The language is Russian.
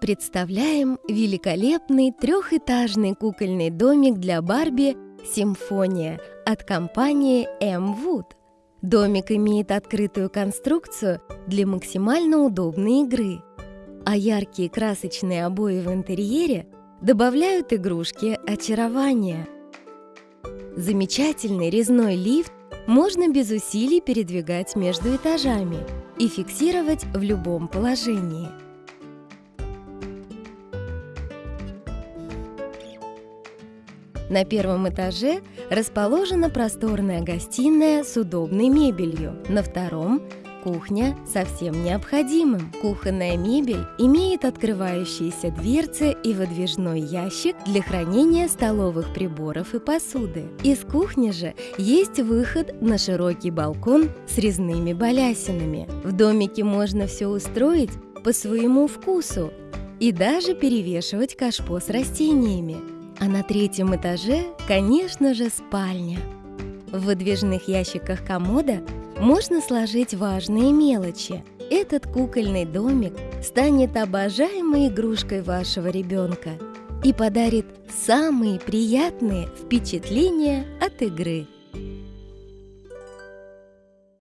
Представляем великолепный трехэтажный кукольный домик для Барби «Симфония» от компании M Wood. Домик имеет открытую конструкцию для максимально удобной игры, а яркие красочные обои в интерьере добавляют игрушке очарования. Замечательный резной лифт можно без усилий передвигать между этажами и фиксировать в любом положении. На первом этаже расположена просторная гостиная с удобной мебелью. На втором – кухня со всем необходимым. Кухонная мебель имеет открывающиеся дверцы и выдвижной ящик для хранения столовых приборов и посуды. Из кухни же есть выход на широкий балкон с резными балясинами. В домике можно все устроить по своему вкусу и даже перевешивать кашпо с растениями. А на третьем этаже, конечно же, спальня. В выдвижных ящиках комода можно сложить важные мелочи. Этот кукольный домик станет обожаемой игрушкой вашего ребенка и подарит самые приятные впечатления от игры.